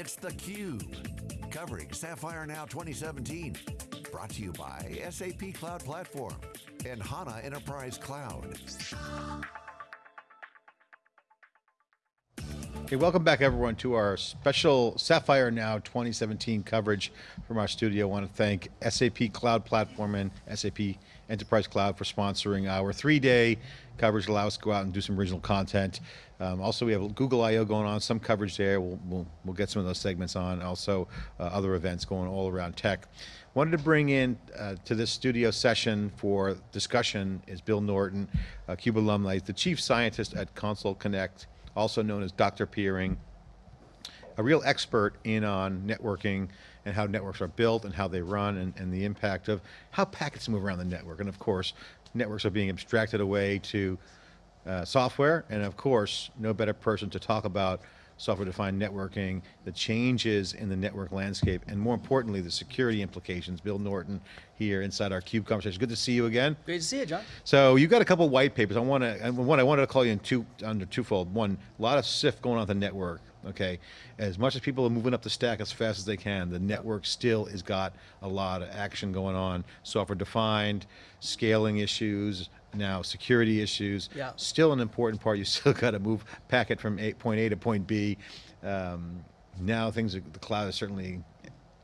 It's theCUBE, covering Sapphire Now 2017. Brought to you by SAP Cloud Platform and HANA Enterprise Cloud. Okay, welcome back everyone to our special Sapphire Now 2017 coverage from our studio. I want to thank SAP Cloud Platform and SAP Enterprise Cloud for sponsoring our three-day coverage, allow us to go out and do some original content. Um, also, we have Google I.O. going on, some coverage there. We'll, we'll, we'll, get some of those segments on. Also, uh, other events going all around tech. Wanted to bring in uh, to this studio session for discussion is Bill Norton, uh, CUBE alumni, the chief scientist at Console Connect, also known as Dr. Peering, a real expert in on networking and how networks are built and how they run and, and, the impact of how packets move around the network. And of course, networks are being abstracted away to uh, software. And of course, no better person to talk about software-defined networking, the changes in the network landscape, and more importantly, the security implications. Bill Norton here inside our CUBE conversation. Good to see you again. Great to see you, John. So you've got a couple white papers. I want to, one, I wanted to call you in two, under twofold. One, a lot of SIF going on the network, okay? As much as people are moving up the stack as fast as they can, the network still has got a lot of action going on. Software defined, scaling issues, now security issues, yeah. still an important part. You still got to move packet from a, point A to point B. Um, now things, the cloud has certainly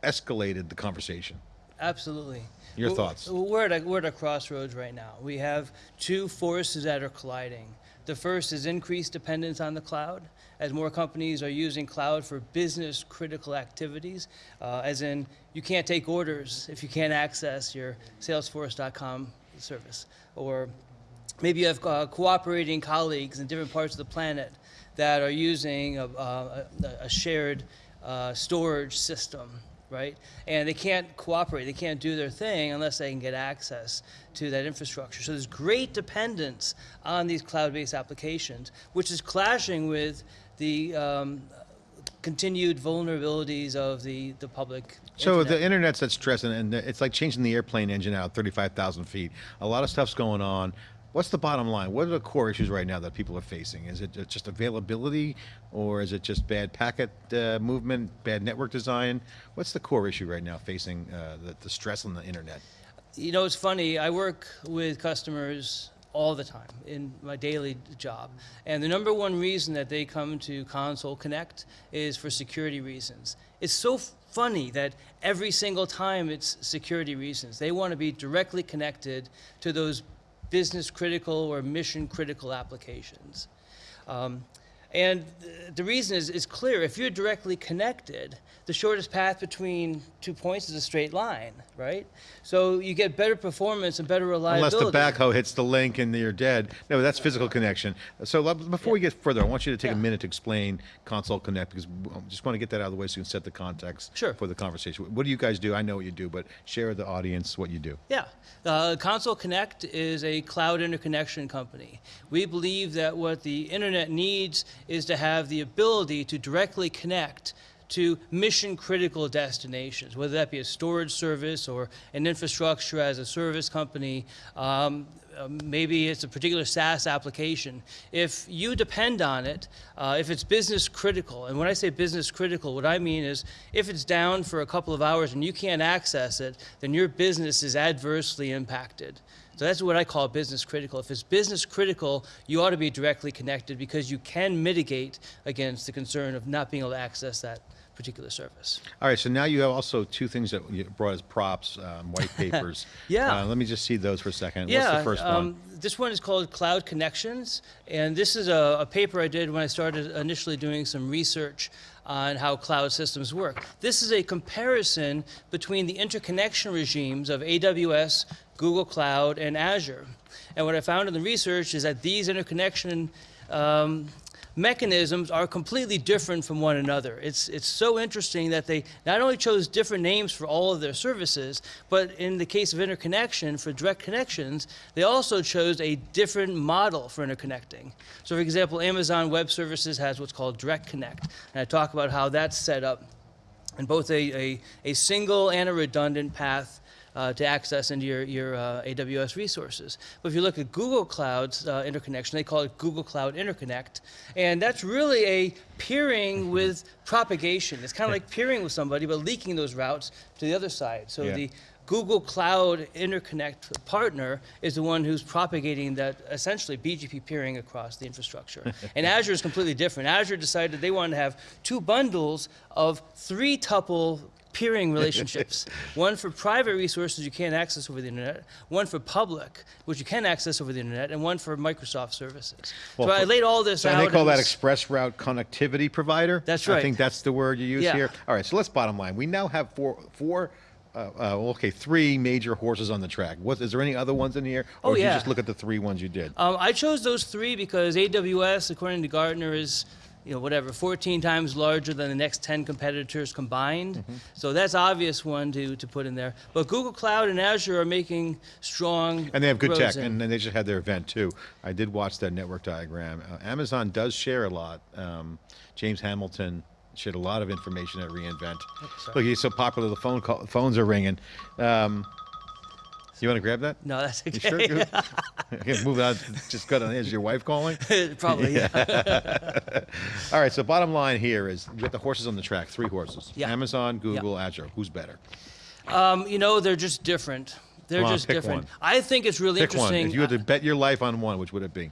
escalated the conversation. Absolutely. Your we're, thoughts? We're at, a, we're at a crossroads right now. We have two forces that are colliding. The first is increased dependence on the cloud, as more companies are using cloud for business critical activities, uh, as in you can't take orders if you can't access your salesforce.com service. Or maybe you have uh, cooperating colleagues in different parts of the planet that are using a, a, a shared uh, storage system right? And they can't cooperate, they can't do their thing unless they can get access to that infrastructure. So there's great dependence on these cloud-based applications, which is clashing with the um, continued vulnerabilities of the, the public So internet. the internet's at stress and, and it's like changing the airplane engine out 35,000 feet. A lot of stuff's going on. What's the bottom line? What are the core issues right now that people are facing? Is it just availability or is it just bad packet uh, movement, bad network design? What's the core issue right now facing uh, the, the stress on the internet? You know, it's funny, I work with customers all the time in my daily job. And the number one reason that they come to Console Connect is for security reasons. It's so funny that every single time it's security reasons. They want to be directly connected to those business critical or mission critical applications. Um, and the reason is, is clear. If you're directly connected, the shortest path between two points is a straight line, right? So you get better performance and better reliability. Unless the backhoe hits the link and you're dead. No, that's physical connection. So before yeah. we get further, I want you to take yeah. a minute to explain Console Connect because I just want to get that out of the way so you can set the context sure. for the conversation. What do you guys do? I know what you do, but share with the audience what you do. Yeah, uh, Console Connect is a cloud interconnection company. We believe that what the internet needs is to have the ability to directly connect to mission critical destinations, whether that be a storage service or an infrastructure as a service company, um, uh, maybe it's a particular SaaS application. If you depend on it, uh, if it's business critical, and when I say business critical, what I mean is if it's down for a couple of hours and you can't access it, then your business is adversely impacted. So that's what I call business critical. If it's business critical, you ought to be directly connected because you can mitigate against the concern of not being able to access that particular service. All right, so now you have also two things that you brought as props, um, white papers. yeah. Uh, let me just see those for a second. Yeah, What's the first um, one? This one is called Cloud Connections, and this is a, a paper I did when I started initially doing some research on how cloud systems work. This is a comparison between the interconnection regimes of AWS, Google Cloud, and Azure. And what I found in the research is that these interconnection um, mechanisms are completely different from one another. It's, it's so interesting that they not only chose different names for all of their services, but in the case of interconnection, for direct connections, they also chose a different model for interconnecting. So for example, Amazon Web Services has what's called Direct Connect, and I talk about how that's set up in both a, a, a single and a redundant path uh, to access into your, your uh, AWS resources. But if you look at Google Cloud's uh, interconnection, they call it Google Cloud Interconnect. And that's really a peering with propagation. It's kind of like peering with somebody, but leaking those routes to the other side. So Yeah. the Google Cloud Interconnect partner is the one who's propagating that essentially BGP peering across the infrastructure. and Azure is completely different. Azure decided they wanted to have two bundles of three tuple peering relationships. one for private resources you can't access over the internet, one for public, which you can access over the internet, and one for Microsoft services. Well, so I laid all this So out. and they call that ExpressRoute connectivity provider. That's right. I think that's the word you use Yeah. here. All right, so let's bottom line. We now have four, four. Uh, uh, okay, three major horses on the track. What is there any other ones in here, or Oh, did you just look at the three ones you did? Um, I chose those three because AWS, according to Gartner, is you know whatever 14 times larger than the next 10 competitors combined. Mm-hmm. So that's obvious one to to put in there. But Google Cloud and Azure are making strong And they have good tech, in. and then they just had their event too. I did watch that network diagram. Uh, Amazon does share a lot. Um, James Hamilton shared a lot of information at reInvent. sorry. Look, he's so popular. The phone call, phones are ringing. Um, you want to grab that? no, that's You okay. sure? okay, move on. Just got on. Is your wife calling? Probably. Yeah. All right. So bottom line here is you got the horses on the track. Three horses. Yeah. Amazon, Google, Azure. Who's better? Um, you know, they're just different. They're on, just different. one. I think it's really Pick one. interesting. If you had to bet your life on one, which would it be?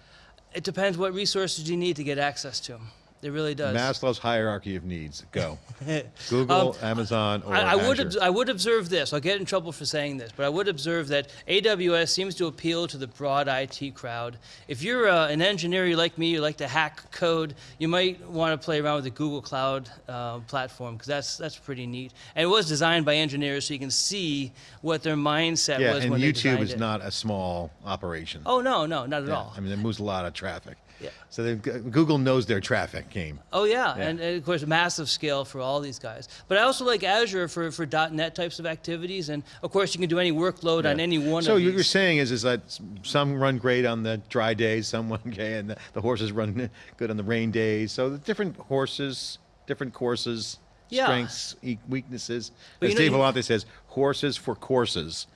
it depends what resources you need to get access to. It really does. Maslow's hierarchy of needs. Go. Google, Amazon, or Um, I, I would. I would observe this. I'll get in trouble for saying this, but I would observe that AWS seems to appeal to the broad IT crowd. If you're uh, an engineer, you like me, you like to hack code, you might want to play around with the Google Cloud uh, platform because that's that's pretty neat. And it was designed by engineers, so you can see what their mindset yeah, was and when they YouTube is not a small operation. Oh no, no, not at Yeah, all. I mean, it moves a lot of traffic. Yeah. So they've, Google knows their traffic game. Oh yeah, Yeah. And, and of course massive scale for all these guys. But I also like Azure for, for .NET types of activities, and of course you can do any workload on any one So of what you're saying is, is that some run great on the dry days, some run okay, and the, the horses run good on the rain days. So the different horses, different courses, Yeah. strengths, weaknesses. But As you know, Dave Vellante says, horses for courses.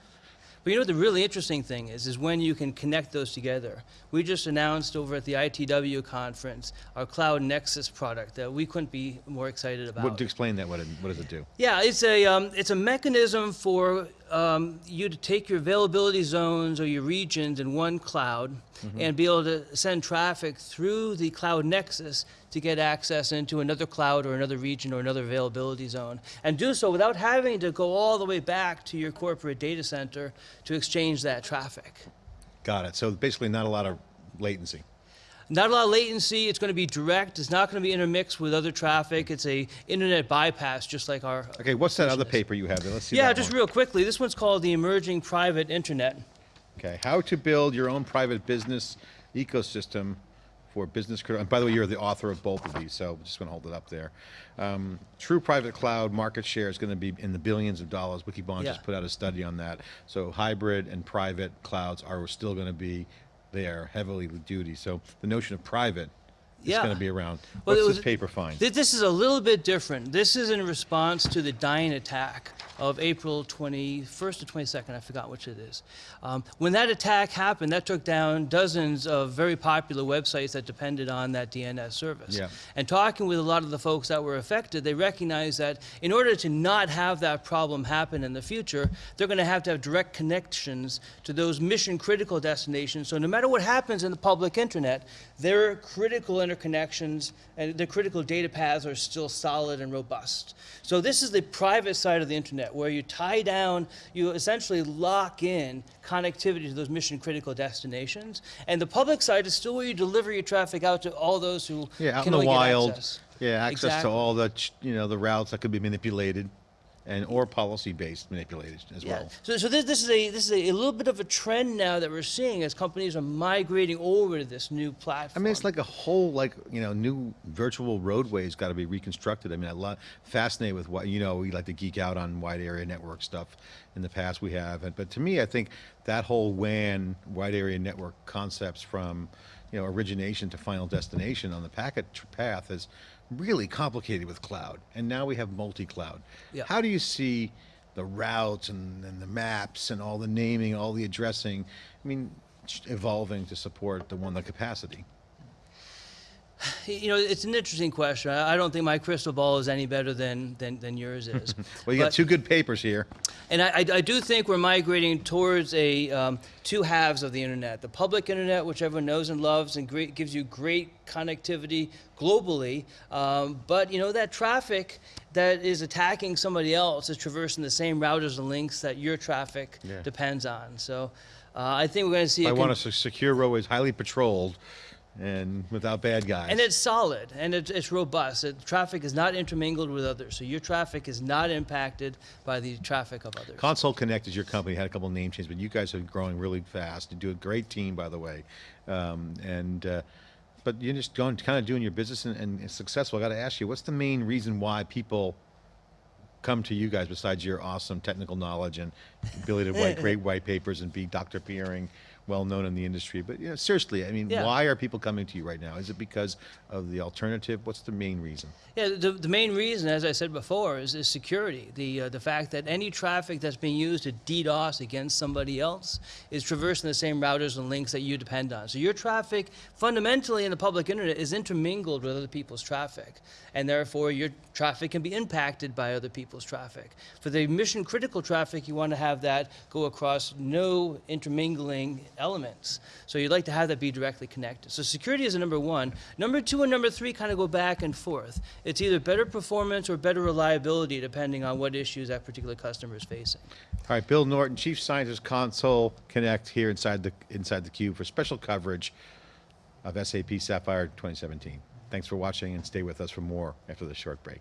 But you know what the really interesting thing is, is when you can connect those together. We just announced over at the ITW conference our Cloud Nexus product that we couldn't be more excited about. What, to explain that, what, it, what does it do? Yeah, it's a um, it's a mechanism for um, you to take your availability zones or your regions in one cloud and be able to send traffic through the cloud nexus to get access into another cloud or another region or another availability zone, and do so without having to go all the way back to your corporate data center to exchange that traffic. Got it. So basically, not a lot of latency. Not a lot of latency. It's going to be direct. It's not going to be intermixed with other traffic. It's a internet bypass, just like our. Okay, what's that other is. paper you have there? Let's see. Yeah, just one. real quickly. This one's called the Emerging Private Internet. Okay, how to build your own private business ecosystem for business critical. And by the way, you're the author of both of these, so I'm just going to hold it up there. Um, true private cloud market share is going to be in the billions of dollars. Wikibon Yeah. just put out a study on that. So hybrid and private clouds are still going to be there heavily with duty. So the notion of private Yeah. going to be around. Well, What's it this paper find? Th- This is a little bit different. This is in response to the Dyn attack of April 21st or 22nd, I forgot which it is. Um, when that attack happened, that took down dozens of very popular websites that depended on that DNS service. Yeah. And talking with a lot of the folks that were affected, they recognized that in order to not have that problem happen in the future, they're going to have to have direct connections to those mission critical destinations. So no matter what happens in the public internet, their critical interconnections and the critical data paths are still solid and robust. So this is the private side of the internet where you tie down, you essentially lock in connectivity to those mission critical destinations. And the public side is still where you deliver your traffic out to all those who Yeah, out in can the only get wild. access. Yeah, access Exactly. to all the you know the routes that could be manipulated, and or policy based manipulated as Yeah. well. So, so this, this is a this is a, a little bit of a trend now that we're seeing as companies are migrating over to this new platform. I mean, it's like a whole like you know new virtual roadway's got to be reconstructed. I mean, I love fascinated with what you know we like to geek out on wide area network stuff. In the past, we have, and but to me, I think that whole WAN wide area network concepts from you know origination to final destination on the packet path is really complicated with cloud, and now we have multi-cloud. Yeah. How do you see the routes and, and the maps and all the naming, all the addressing. I mean, evolving to support the one the capacity. You know, it's an interesting question. I don't think my crystal ball is any better than, than, than yours is. Well, you got two good papers here. And I, I, I do think we're migrating towards a um, two halves of the internet: the public internet, which everyone knows and loves, and great, gives you great connectivity globally. Um, but you know that traffic that is attacking somebody else is traversing the same routers and links that your traffic Yeah. depends on. So uh, I think we're going to see. I want a secure roadway, highly patrolled, and without bad guys. And it's solid and it's, it's robust. It, traffic is not intermingled with others, so your traffic is not impacted by the traffic of others. Console Connect is your company. Had a couple name changes, but you guys are growing really fast. You do a great team, by the way, um, and uh, but you're just going, kind of doing your business and, and successful. I got to ask you, what's the main reason why people come to you guys besides your awesome technical knowledge and ability to write great white papers and be Dr. Peering, well known in the industry? But you know, seriously, I mean, Yeah. why are people coming to you right now? Is it because of the alternative? What's the main reason? Yeah, the, the main reason, as I said before, is, is security. The, uh, the fact that any traffic that's being used to DDoS against somebody else is traversing the same routers and links that you depend on. So your traffic, fundamentally in the public internet, is intermingled with other people's traffic. And therefore, your traffic can be impacted by other people's traffic. For the mission critical traffic, you want to have that go across no intermingling elements. So you'd like to have that be directly connected. So security is a number one. Number two and number three kind of go back and forth. It's either better performance or better reliability, depending on what issues that particular customer is facing. All right, Bill Norton, Chief Scientist, Console Connect here inside the inside the cube for special coverage of SAP Sapphire 2017. Thanks for watching and stay with us for more after this short break.